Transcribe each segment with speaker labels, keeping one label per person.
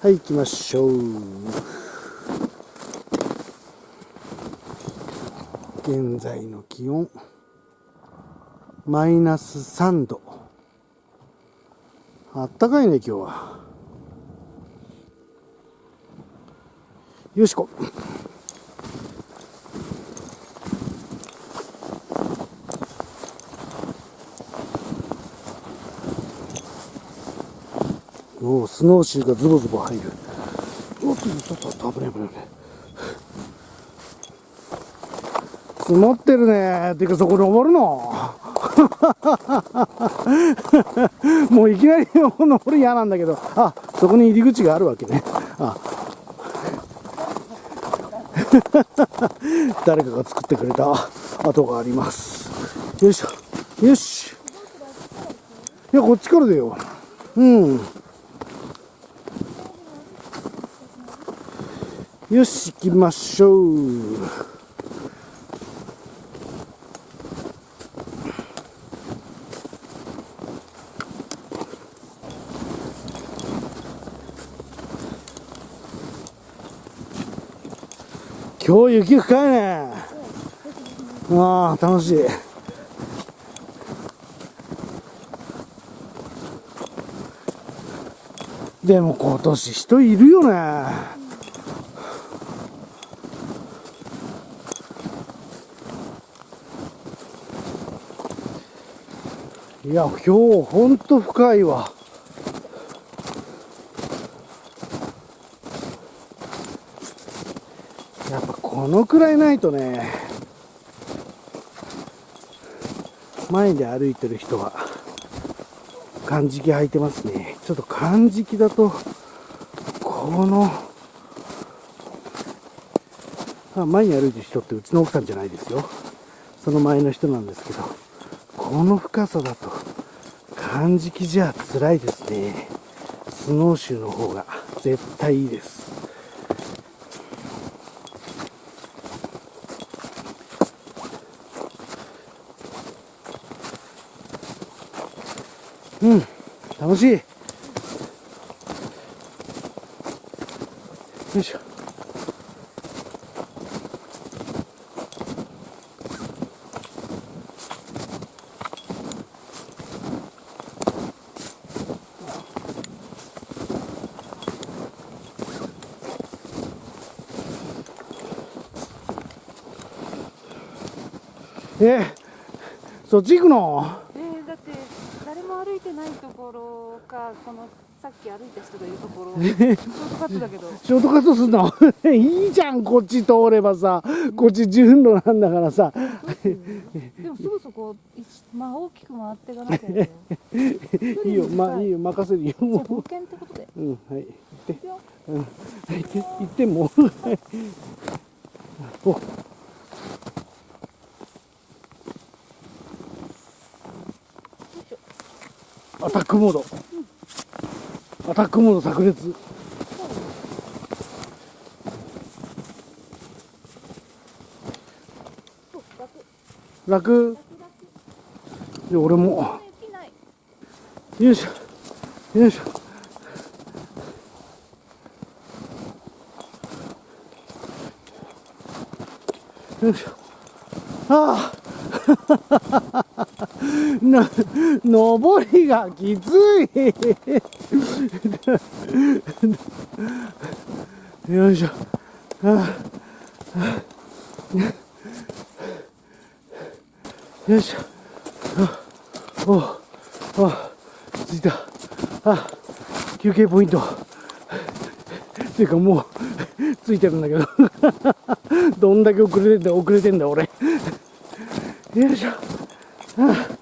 Speaker 1: はい行きましょう。現在の気温マイナス3度。あったかいね今日は。よしこおおスノーシーがズボズボ入る。おっとちょっとちょっと危ない危ない。危ない積もってるね。てかそこ登るの？もういきなり登る嫌なんだけど。あそこに入り口があるわけね。あ。誰かが作ってくれた。跡があります。よいしょ。よし。いやこっちからだよ。うん。よし行きましょう。今日雪深いね。ああ楽しい。でも今年人いるよね。いや今日ほんと深いわ。やっぱこのくらいないとね前で歩いてる人は漢字履いてますね。ちょっと漢字だとこのあ前に歩いてる人ってうちの奥さんじゃないですよ。その前の人なんですけど。この深さだと漢字じゃ辛いですね。スノーシューの方が絶対いいです。うん楽しい。よいしょ。えそっち行くの？
Speaker 2: えー、だって誰も歩いてないところかこのさっき歩いた人がいるところ。ショートカットだけど。
Speaker 1: ショートカットすんの？いいじゃんこっち通ればさ。こっち順路なんだからさ。
Speaker 2: でもすぐそこいまあ大きく回っていかなきゃね
Speaker 1: いいよまあい。いよ任せるよ。
Speaker 2: じゃあ冒険ってことで。
Speaker 1: うんはい行って。うん行ってもう。おアタックモード。アタックモード炸裂。
Speaker 2: 楽。
Speaker 1: で俺も。よいしょ。よいしょ。よいしょ。ああ な登りがきつい。よいしょ。あ あよいしょ。あおお着いた。あ休憩ポイント。っていうかもうついてるんだけど。どんだけ遅れてんだ遅れてんだ俺。よいしょあ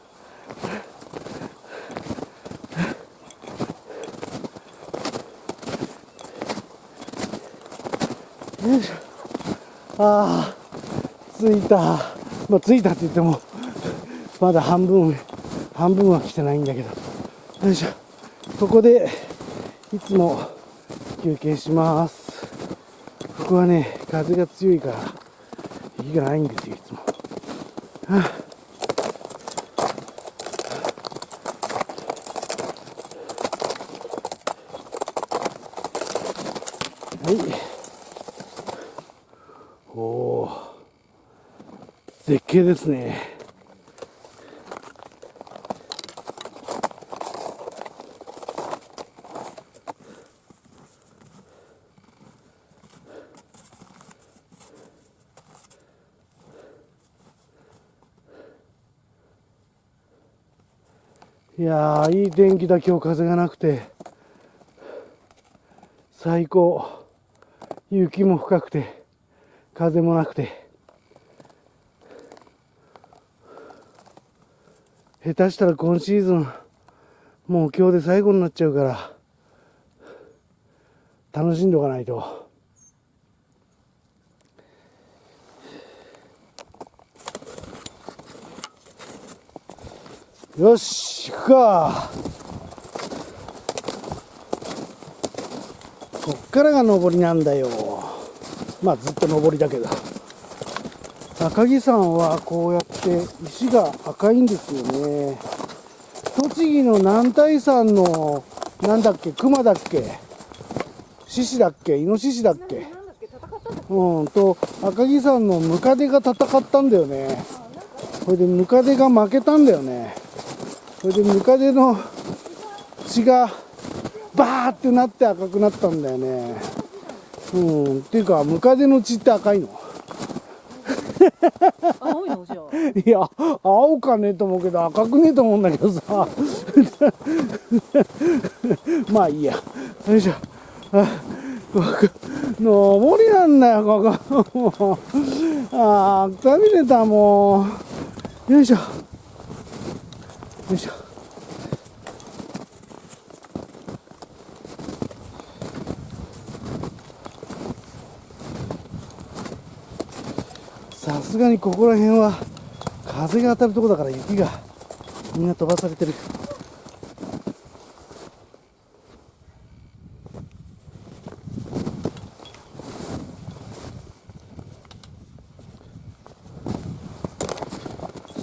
Speaker 1: よいしょああ着いた。まあ着いたって言ってもまだ半分半分は来てないんだけど。よいしょ。ここでいつも休憩します。ここはね風が強いから雪がないんですよいつも、はあ。絶景ですね。いやーいい天気だ今日風がなくて。最高。雪も深くて風もなくて。下手したら今シーズンもう今日で最後になっちゃうから楽しんでおかないと。よし行くか。こっからが上りなんだよ。まあずっと上りだけど。赤城山はこうやって石が赤いんですよね。栃木の南大山のなんだっけ熊だっけ獅子だっけイノシシだっけ。うんと赤城山のムカデが戦ったんだよね。それでムカデが負けたんだよね。それでムカデの血がバーってなって赤くなったんだよね。うんっていうかムカデの血って赤いの？
Speaker 2: 青いのじゃ
Speaker 1: いや青かねえと思うけど赤くねえと思うんだけどさ。まあいいや。よいしょ。上りなんだよここ。も うああくたびれたもう。よいしょ。よいしょさすがにここら辺は風が当たるとこだから雪がみんな飛ばされてる。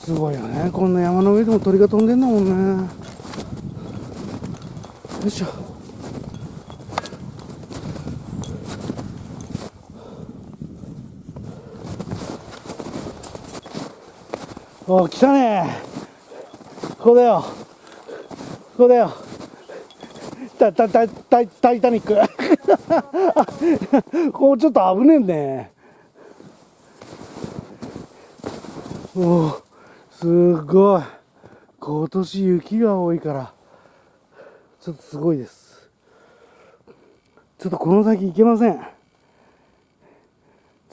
Speaker 1: すごいよね。こんな山の上でも鳥が飛んでんだもんね。よいしょ。お来たねここだよ。ここだよ。タタタタタイタニック。ここちょっと危ねえねおおすごい。今年雪が多いから。ちょっとすごいです。ちょっとこの先行けません。ちょ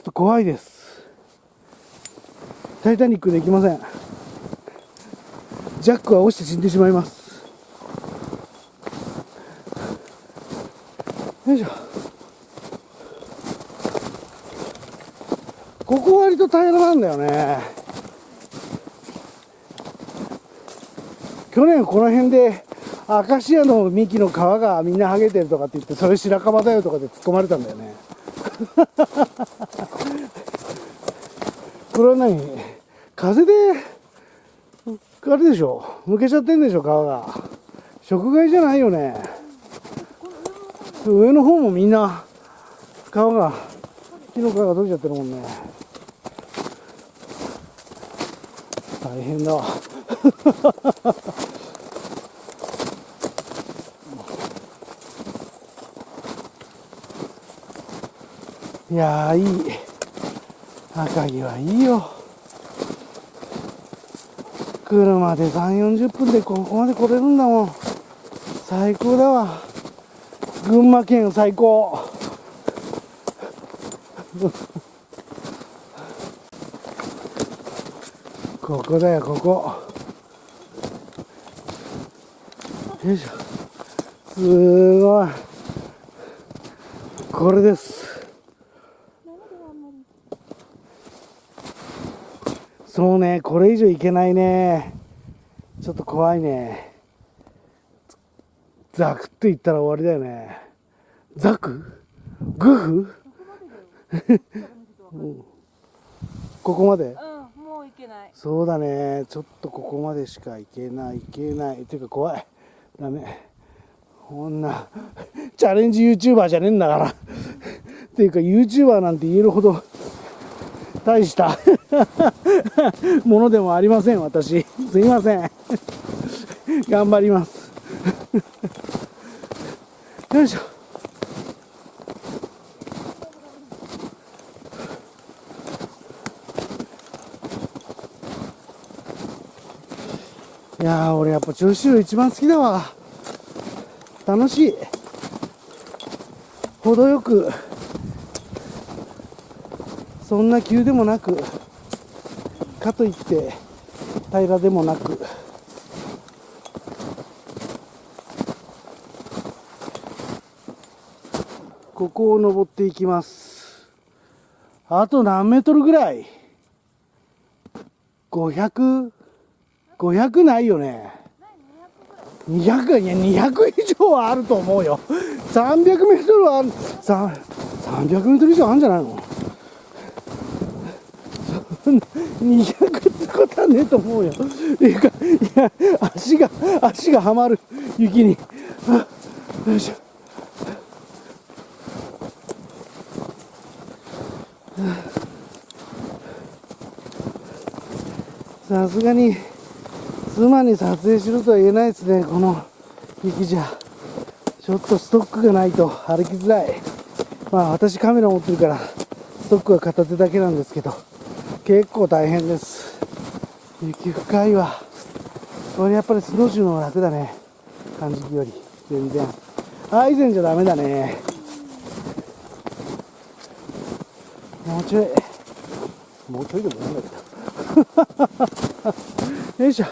Speaker 1: っと怖いです。タイタニックできません。ジャックは落ちて死んでしまいます。よいしょ。ここ割と平らなんだよね。去年この辺でアカシアの幹の皮がみんな剥げてるとかって言ってそれ白樺だよとかで突っ込まれたんだよね。これは何風であれでしょむけちゃってんでしょ皮が。食害じゃないよね。上の方もみんな皮が木の皮が取れちゃってるもんね。大変だ。わ いやーいい。赤城はいいよ。車で3 4 0分でここまで来れるんだもん。最高だわ。群馬県最高。ここだよここ。よいしょ。すごい。これです。そうねこれ以上いけないね。ちょっと怖いね。ザクって言ったら終わりだよね。ザクグフうんここまで？
Speaker 2: うんもういけない。
Speaker 1: そうだね。ちょっとここまでしか行けない行けない。っていうか怖い。ダメ。こんなチャレンジ YouTuber じゃねえんだから。っていうか YouTuber なんて言えるほど大した ものでもありません私。すいません。頑張ります。よいしょ。いや俺やっぱ調子一番好きだわ。楽しい。程よく。そんな急でもなく。かといって平らでもなくここを登っていきます。あと何メートルぐらい ?500 500ないよね。200い。や200以上はあると思うよ。300メートルはある。300メートル以上あるんじゃないの？んな200ってことはねえと思うよ。っていうかいや足が足がはまる。雪に。よいしょ。さすがに妻に撮影しろとは言えないですねこの雪じゃ。ちょっとストックがないと歩きづらい。まあ私カメラ持ってるからストックは片手だけなんですけど。結構大変です。雪深いわ。これやっぱりスノーシューの方が楽だね。感じより。全然。あ以前じゃダメだね。もうちょい。もうちょいでもいいんだけど。よいしょ。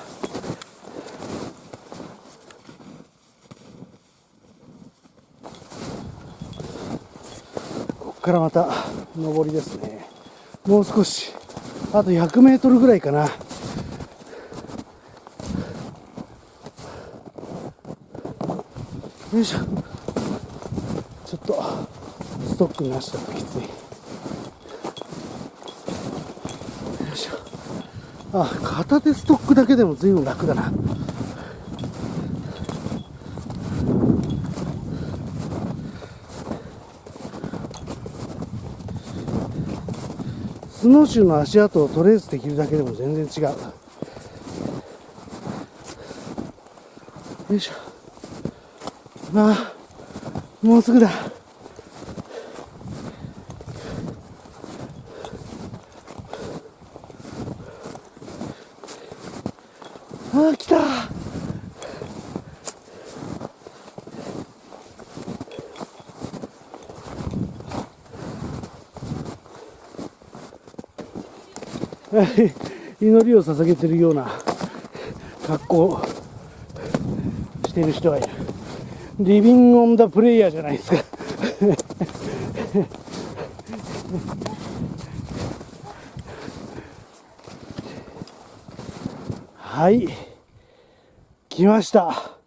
Speaker 1: ここからまた上りですね。もう少しあと100メートルぐらいかな。よいしょ。ちょっとストックなしだときつい。よいしょ。あ片手ストックだけでも随分楽だな。スノーシューの足跡をトレースできるだけでも全然違う。よいしょ。ああもうすぐだ。祈りを捧げてるような格好している人がいる。リビング・オン・ダ・プレイヤーじゃないですか。はい。来ました。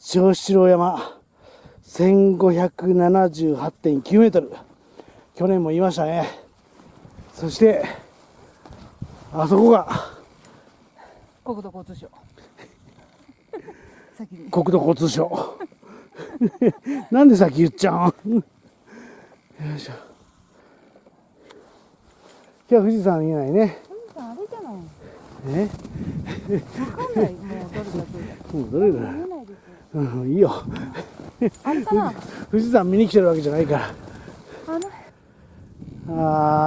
Speaker 1: 長七郎山。1578.9メートル。去年も言いましたね。そしてあそこが。
Speaker 2: 国土交通省。
Speaker 1: 国土交通省。なんで先言っちゃう？んよいしょ。今日は富士山見えないね。
Speaker 2: 富士山歩いてない。
Speaker 1: え？
Speaker 2: わかんない。もうどれだけ。
Speaker 1: もうどれだ？
Speaker 2: 見えないです
Speaker 1: うんいいよ。
Speaker 2: あれかな。
Speaker 1: 富士山見に来てるわけじゃないから。
Speaker 2: あの。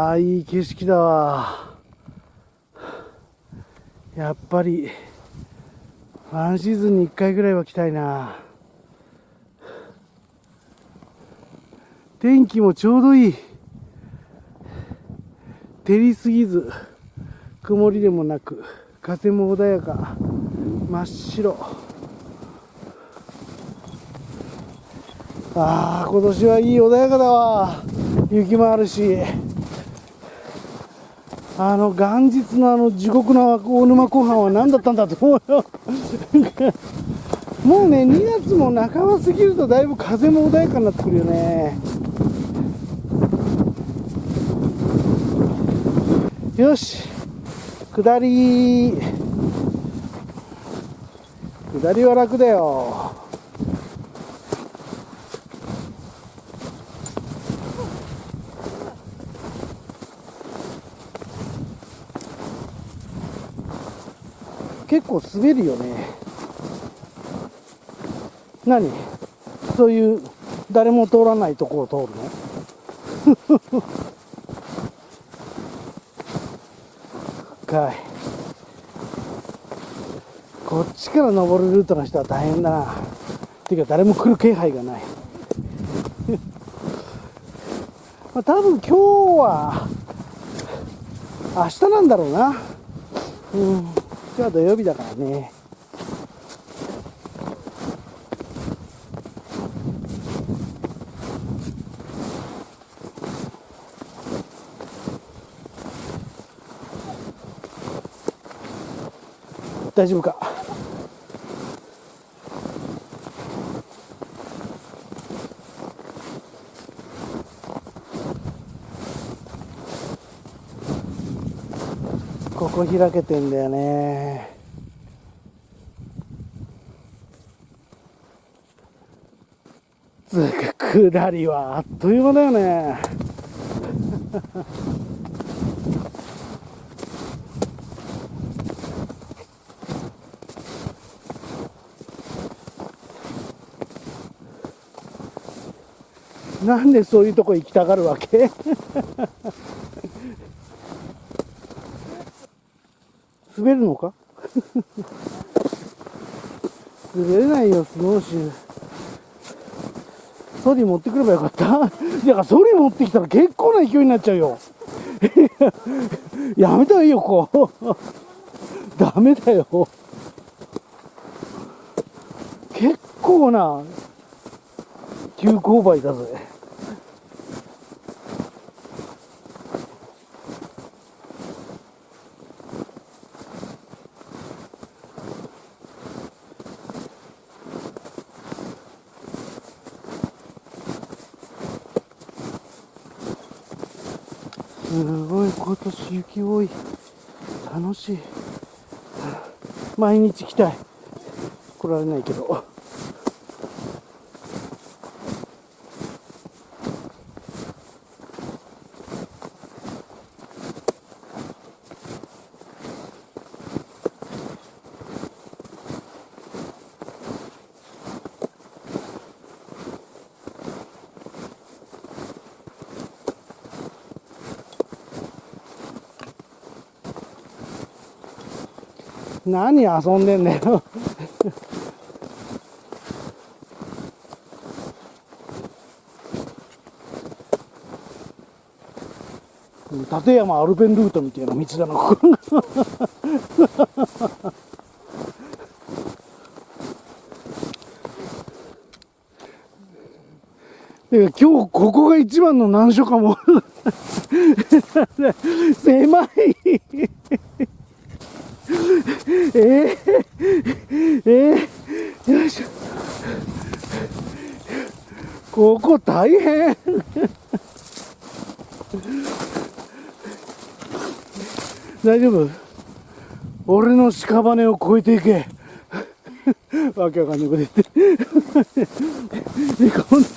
Speaker 1: あーいい景色だわやっぱりワンシーズンに1回ぐらいは来たいな。天気もちょうどいい。照りすぎず曇りでもなく風も穏やか真っ白。ああ今年はいい穏やかだわ。雪もあるし。あの元日のあの地獄の大沼湖畔は何だったんだと思うよもうね2月も半ば過ぎるとだいぶ風も穏やかになってくるよね。よし。下り。下りは楽だよ。結構滑るよね。何？そういう誰も通らないとこを通るの？かい。こっちから登るルートの人は大変だな。っていうか誰も来る気配がない。まあ多分今日は明日なんだろうな。うん。今日は土曜日だからね。大丈夫か？こ開けてんだよね。つうか下りはあっという間だよね。なんでそういうとこ行きたがるわけ？滑るのか？滑れないよスノーシュー。ソリ持ってくればよかった。だからソリ持ってきたら結構な勢いになっちゃうよ。やめたらいいよこう ダメだよ。結構な急勾配だぜ。すごい今年雪多い。楽しい。毎日来たい。来られないけど。何遊んでんだよ。立山アルペンルートみたいな道だなここ今日ここが一番の難所かも。狭いえー、えー、よいしょここ大変。大丈夫？俺の屍を越えていけ。わけわかんないこと言って。こんな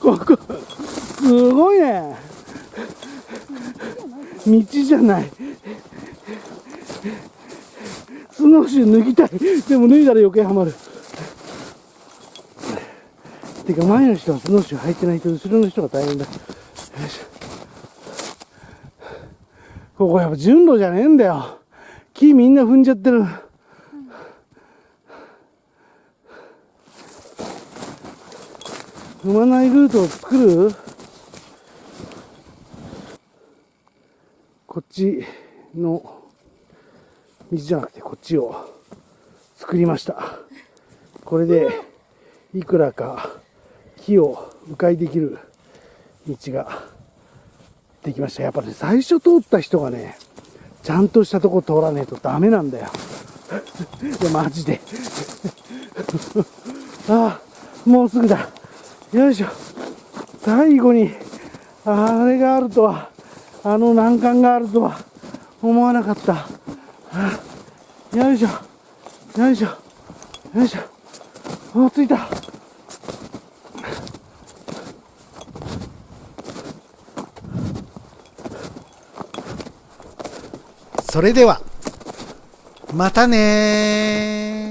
Speaker 1: ここすごいね。道じゃない。スノーシュー脱ぎたい。でも脱いだら余計はまる。てか前の人はスノーシュー履いてないと後ろの人が大変だ。よしここやっぱ順路じゃねえんだよ。木みんな踏んじゃってる。踏まないルートを作る。こっちの道じゃなくてこっちを作りました。これでいくらか木を迂回できる道ができました。やっぱり、ね、最初通った人がねちゃんとしたとこ通らねえとダメなんだよ。いやマジで。ああもうすぐだ。よいしょ。最後にあれがあるとはあの難関があるとは思わなかった。よいしょ。よいしょ。よいしょ。お着いた。
Speaker 3: それでは
Speaker 1: またね